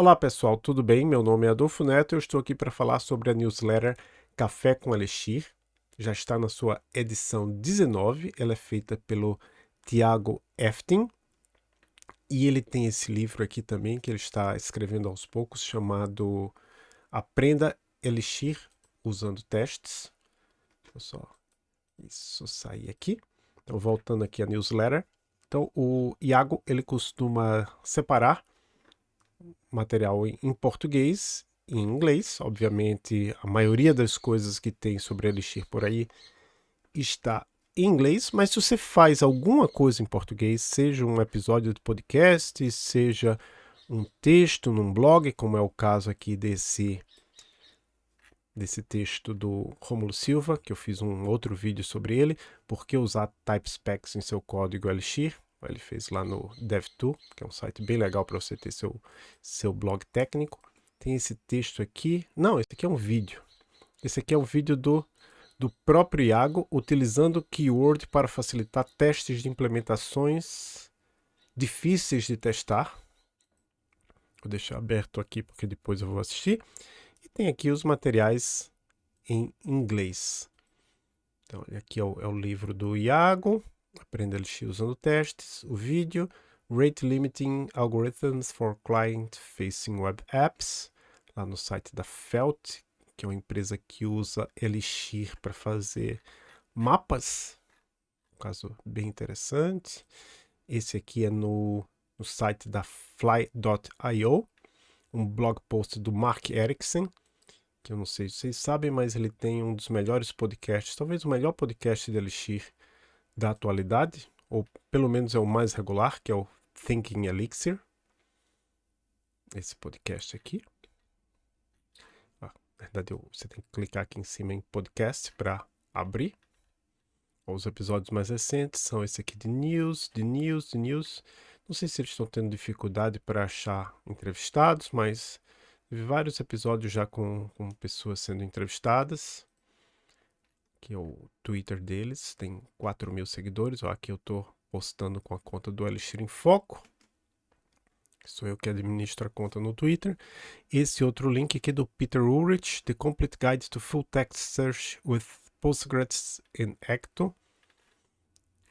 Olá pessoal, tudo bem? Meu nome é Adolfo Neto e eu estou aqui para falar sobre a newsletter Café com Elixir. Já está na sua edição 19, ela é feita pelo Tiago Eftin e ele tem esse livro aqui também que ele está escrevendo aos poucos chamado Aprenda Elixir usando testes. Eu só isso sair aqui. Então voltando aqui a newsletter. Então o Iago ele costuma separar material em português e em inglês. Obviamente, a maioria das coisas que tem sobre Elixir por aí está em inglês, mas se você faz alguma coisa em português, seja um episódio de podcast, seja um texto num blog, como é o caso aqui desse desse texto do Romulo Silva, que eu fiz um outro vídeo sobre ele, por que usar TypeSpecs em seu código Elixir, ele fez lá no Dev2, que é um site bem legal para você ter seu, seu blog técnico. Tem esse texto aqui. Não, esse aqui é um vídeo. Esse aqui é um vídeo do, do próprio Iago, utilizando keyword para facilitar testes de implementações difíceis de testar. Vou deixar aberto aqui porque depois eu vou assistir. E tem aqui os materiais em inglês. Então, aqui é o, é o livro do Iago. Aprenda LX usando testes, o vídeo, Rate Limiting Algorithms for Client-Facing Web Apps, lá no site da Felt, que é uma empresa que usa Elixir para fazer mapas, um caso bem interessante. Esse aqui é no, no site da Fly.io, um blog post do Mark Erickson, que eu não sei se vocês sabem, mas ele tem um dos melhores podcasts, talvez o melhor podcast de Elixir da atualidade, ou pelo menos é o mais regular, que é o Thinking Elixir. Esse podcast aqui. Ah, na verdade, você tem que clicar aqui em cima em podcast para abrir. Os episódios mais recentes são esse aqui de news, de news, de news. Não sei se eles estão tendo dificuldade para achar entrevistados, mas vi vários episódios já com, com pessoas sendo entrevistadas que é o Twitter deles, tem 4 mil seguidores. Ó, aqui eu estou postando com a conta do Elixir em Foco. Sou eu que administro a conta no Twitter. Esse outro link aqui do Peter Ulrich, The Complete Guide to Full Text Search with Postgres in Ecto.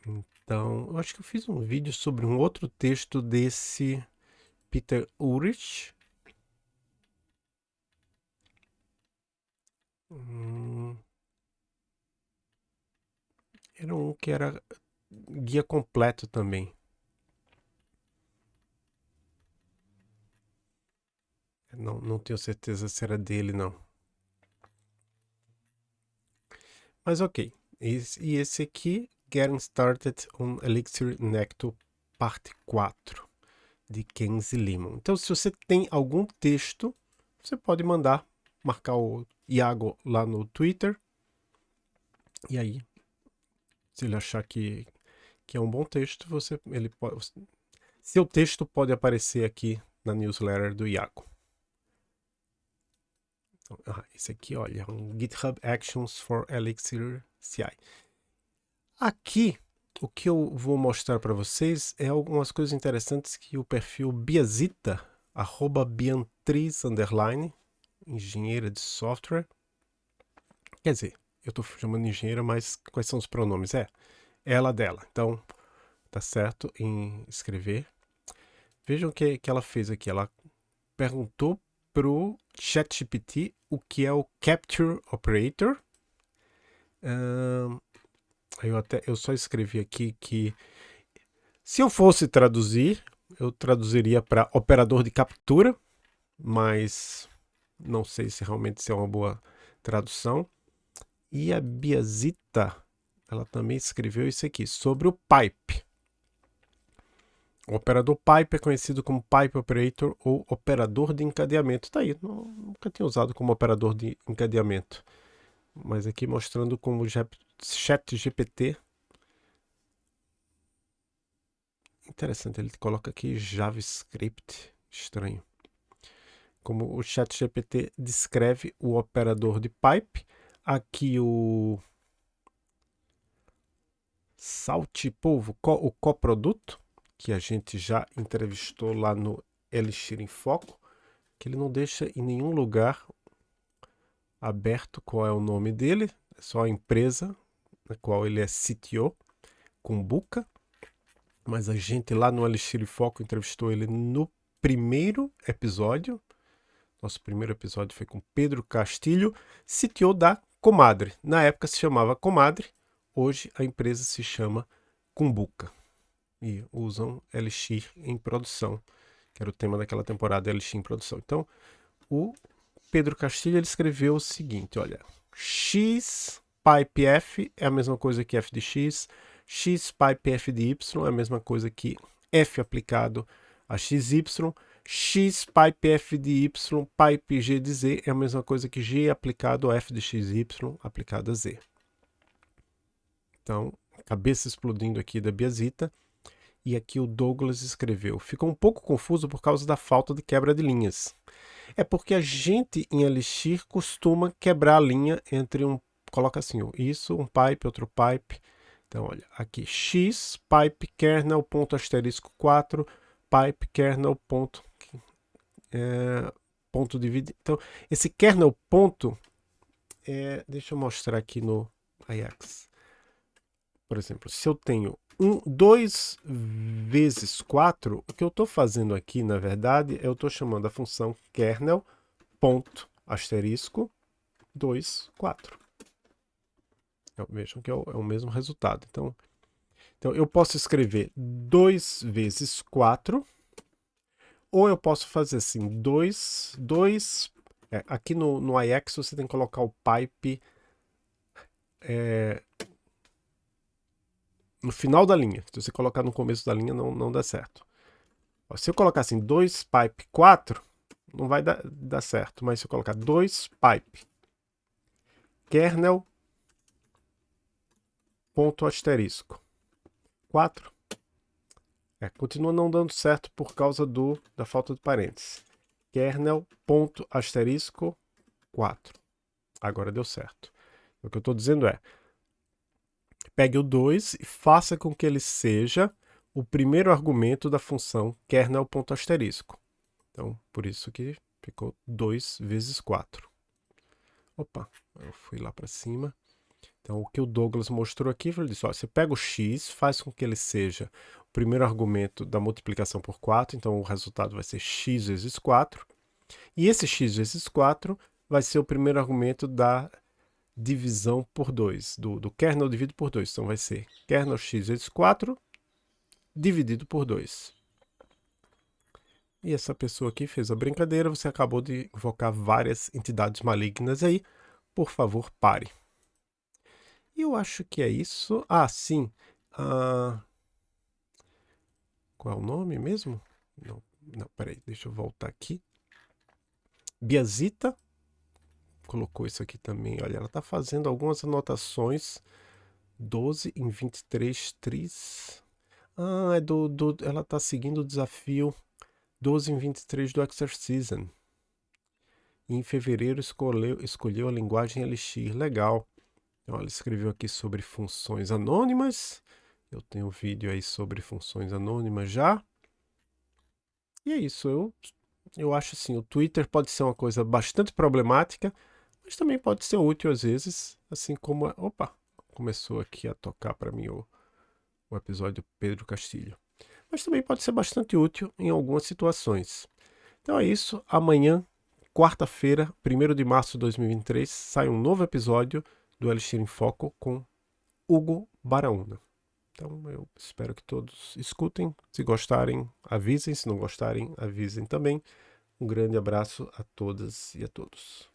Então, eu acho que eu fiz um vídeo sobre um outro texto desse Peter Ulrich. Hum, era um que era guia completo também. Não, não tenho certeza se era dele, não. Mas ok. Esse, e esse aqui, Getting Started on Elixir Necto, parte 4, de Kenzie Limon. Então, se você tem algum texto, você pode mandar, marcar o Iago lá no Twitter. E aí se ele achar que, que é um bom texto, você, ele pode, seu texto pode aparecer aqui na newsletter do Iago. Então, ah, esse aqui, olha, um GitHub Actions for Elixir CI. Aqui, o que eu vou mostrar para vocês é algumas coisas interessantes que o perfil Biazita, arroba Biantriz, underline, engenheira de software. Quer dizer, eu estou chamando engenheira, mas quais são os pronomes? É, ela, dela. Então, tá certo em escrever. Vejam o que, que ela fez aqui. Ela perguntou pro ChatGPT o que é o Capture Operator. eu, até, eu só escrevi aqui que se eu fosse traduzir, eu traduziria para operador de captura, mas não sei se realmente isso é uma boa tradução. E a Biazita, ela também escreveu isso aqui, sobre o pipe. O operador pipe é conhecido como pipe operator ou operador de encadeamento. Tá aí, nunca tinha usado como operador de encadeamento. Mas aqui mostrando como o chat GPT. Interessante, ele coloca aqui JavaScript. Estranho. Como o chat GPT descreve o operador de pipe aqui o Salte Polvo, o coproduto, que a gente já entrevistou lá no Elixir em Foco. que ele não deixa em nenhum lugar aberto qual é o nome dele, é só a empresa na qual ele é CTO, Kumbuka. Mas a gente lá no Elixir Foco entrevistou ele no primeiro episódio. Nosso primeiro episódio foi com Pedro Castilho, CTO da Comadre. Na época se chamava Comadre, hoje a empresa se chama Kumbuka. E usam Elixir em produção, que era o tema daquela temporada Elixir em produção. Então, o Pedro Castilho ele escreveu o seguinte, olha, x pipe f é a mesma coisa que f de x, x pipe f de y é a mesma coisa que f aplicado a xy, x pipe f de y pipe g de z é a mesma coisa que g aplicado a f de xy aplicado a z. Então, cabeça explodindo aqui da Biasita. E aqui o Douglas escreveu, ficou um pouco confuso por causa da falta de quebra de linhas. É porque a gente em Elixir costuma quebrar a linha entre um, coloca assim, isso, um pipe, outro pipe. Então, olha, aqui x, pipe, kernel, ponto asterisco 4, pipe, kernel, ponto, é, ponto dividido. Então, esse kernel ponto, é, deixa eu mostrar aqui no Ajax. Por exemplo, se eu tenho um, 2 vezes 4, o que eu estou fazendo aqui, na verdade, eu estou chamando a função kernel ponto asterisco 2, 4. Então, vejam que é o, é o, mesmo resultado. Então, então, eu posso escrever 2 vezes 4, ou eu posso fazer assim, 2, 2, é, aqui no, no IX você tem que colocar o pipe é, no final da linha. Se você colocar no começo da linha, não, não dá certo. Ó, se eu colocar assim, 2 pipe 4, não vai dar, dar certo. Mas se eu colocar 2 pipe kernel ponto asterisco 4, é, continua não dando certo por causa do, da falta de parênteses. Kernel ponto asterisco 4. Agora deu certo. O que eu estou dizendo é, Pegue o 2 e faça com que ele seja o primeiro argumento da função kernel.asterisco. Então, por isso que ficou 2 vezes 4. Opa, eu fui lá para cima. Então, o que o Douglas mostrou aqui, ele disse, ó, você pega o x, faz com que ele seja primeiro argumento da multiplicação por 4, então o resultado vai ser x vezes 4. E esse x vezes 4 vai ser o primeiro argumento da divisão por 2, do, do kernel dividido por 2. Então vai ser kernel x vezes 4 dividido por 2. E essa pessoa aqui fez a brincadeira, você acabou de invocar várias entidades malignas aí. Por favor, pare. Eu acho que é isso. Ah, sim. Ah... Qual é o nome mesmo? Não, não, peraí, deixa eu voltar aqui. Biazita colocou isso aqui também. Olha, ela está fazendo algumas anotações. 12 em 23 tris. Ah, é do, do, ela está seguindo o desafio 12 em 23 do Exercision. E em fevereiro escolheu, escolheu a linguagem Elixir. Legal. Então, ela escreveu aqui sobre funções anônimas. Eu tenho um vídeo aí sobre funções anônimas já. E é isso. Eu, eu acho assim, o Twitter pode ser uma coisa bastante problemática, mas também pode ser útil às vezes, assim como... Opa! Começou aqui a tocar para mim o, o episódio Pedro Castilho. Mas também pode ser bastante útil em algumas situações. Então é isso. Amanhã, quarta-feira, 1 de março de 2023, sai um novo episódio do Elixir em Foco com Hugo Baraúna. Então eu espero que todos escutem. Se gostarem, avisem. Se não gostarem, avisem também. Um grande abraço a todas e a todos.